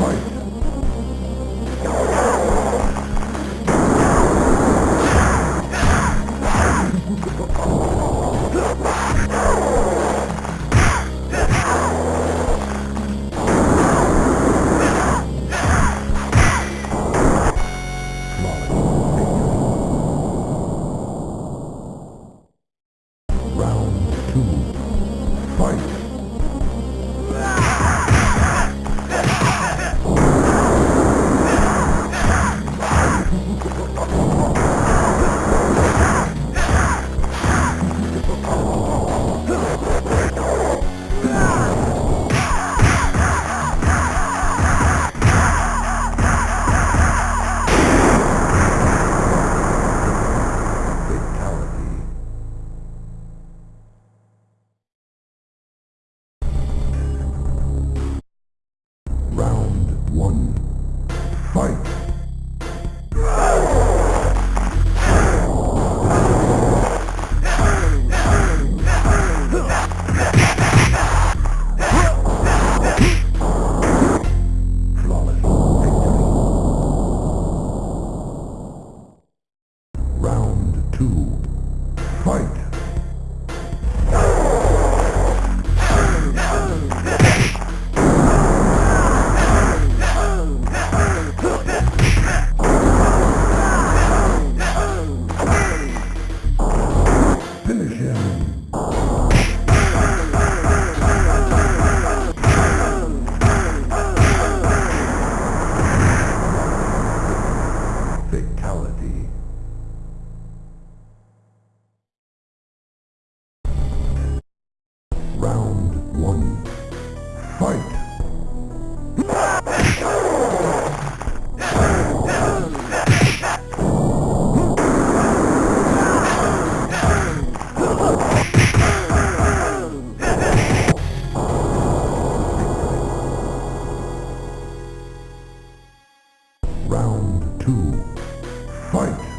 Bye. Fight!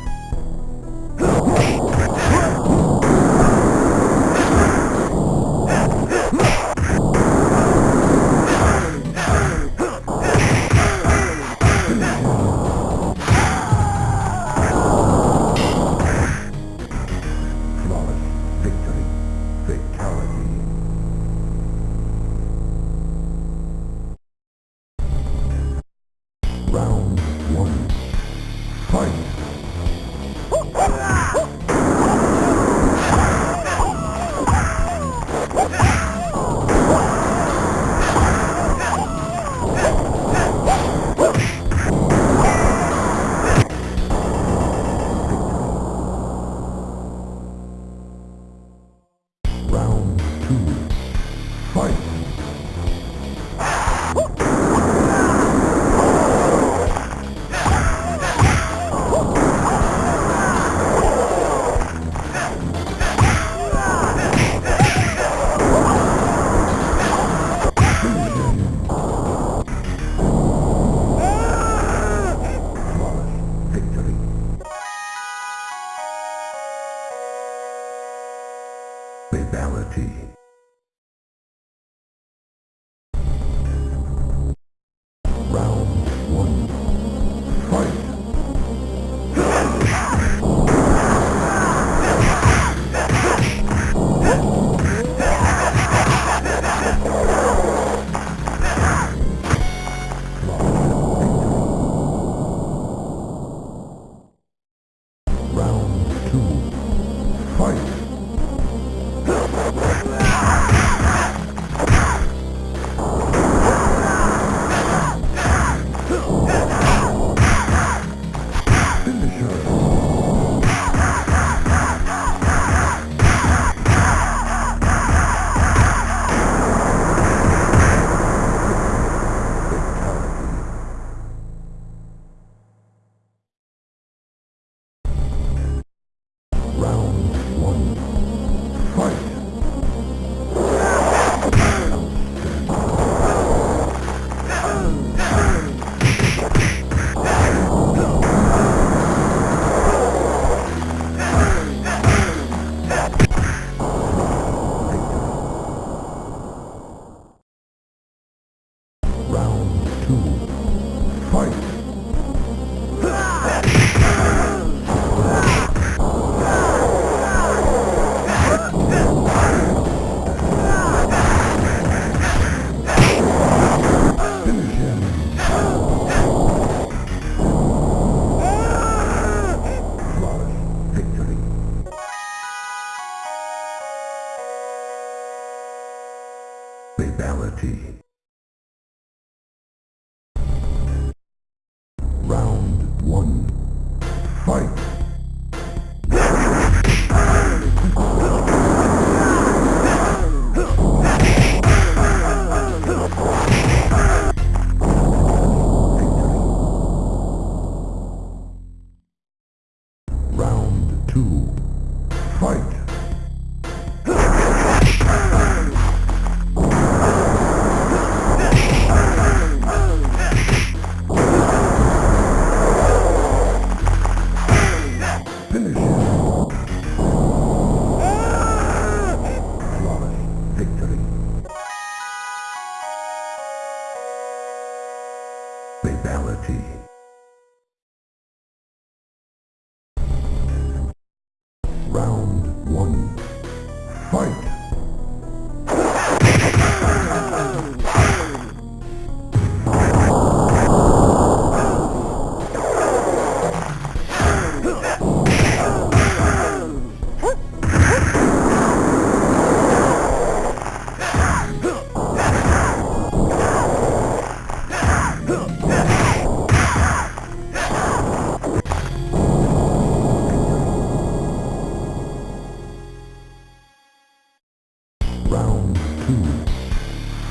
Hmm. two,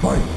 fight!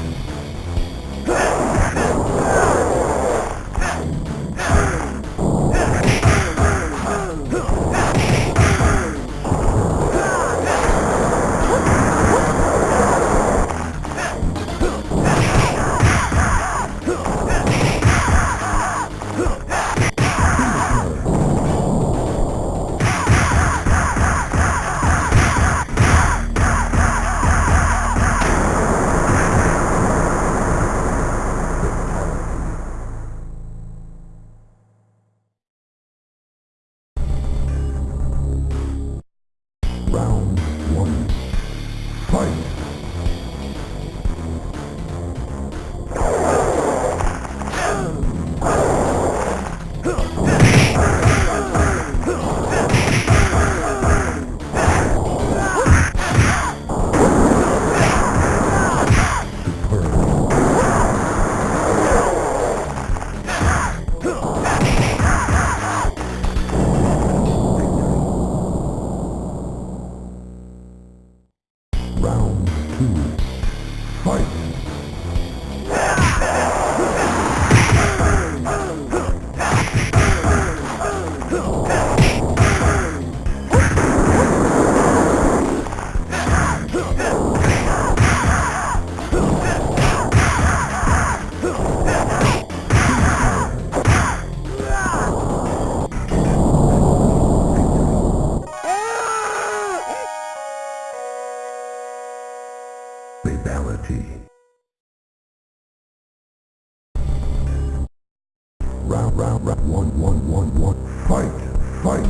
Round, round, round, one, one, one, one. Fight! Fight!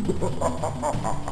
Ha ha ha ha ha!